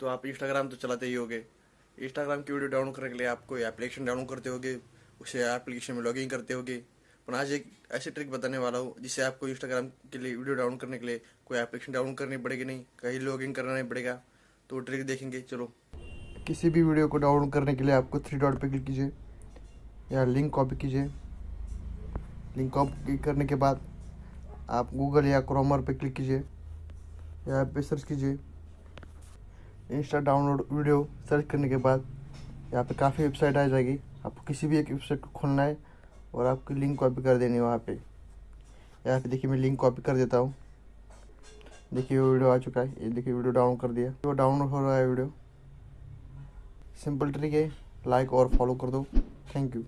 तो आप इंस्टाग्राम तो चलाते ही होगे। इंस्टाग्राम की वीडियो डाउनलोड करने के लिए आपको एप्लीकेशन डाउनलोड करते होगे, उसे एप्लीकेशन में लॉगिन करते होगे। पर आज एक ऐसी ट्रिक बताने वाला हूँ जिससे आपको इंस्टाग्राम के लिए वीडियो डाउनलोड करने के लिए कोई एप्लीकेशन डाउनलोड करनी पड़ेगी नहीं, कहीं लॉगिन करना नहीं पड़ेगा। तो ट्रिक देखेंगे, चलो। किसी भी वीडियो को डाउनलोड करने के लिए आपको थ्री डॉट पे क्लिक कीजिए, या लिंक कॉपी कीजिए। लिंक कॉपी करने के बाद आप गूगल या क्रोमर पे क्लिक कीजिए, या पे सर्च कीजिए। इंस्टा डाउनलोड वीडियो सर्च करने के बाद यहाँ पे काफ़ी वेबसाइट आ जाएगी। आपको किसी भी एक वेबसाइट को खोलना है और आपकी लिंक कॉपी कर देनी है वहाँ पे। यहाँ पे देखिए मैं लिंक कॉपी कर देता हूँ। देखिए वो वीडियो आ चुका है। ये देखिए वीडियो डाउनलोड कर दिया। वो डाउनलोड हो रहा है वीडियो। सिंपल ट्रिक है। लाइक और फॉलो कर दो। Thank you.